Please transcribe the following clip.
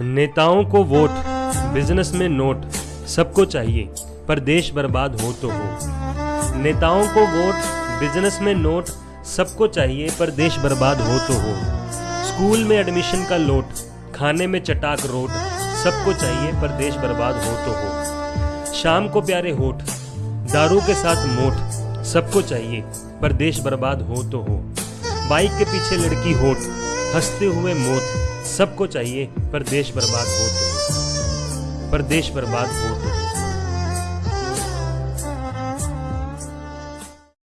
नेताओं को vote business में नोट, सबको चाहिए, पर देश बर्बाद हो तो हो। नेताओं को वोट बिज़नेस में नोट, सबको चाहिए, पर देश बर्बाद हो तो हो। स्कूल में एडमिशन का लोट, खाने में चटाक रोट, सबको चाहिए, पर देश बर्बाद हो तो हो। शाम को प्यारे होठ, दारू के साथ मोट सबको चाहिए, पर देश बर्बाद हो तो हो। बाइक के पीछे लड़की होट हँसते हुए मौत, सबको चाहिए, पर देश बर्बाद हो तो पर देश बर्बाद हो तो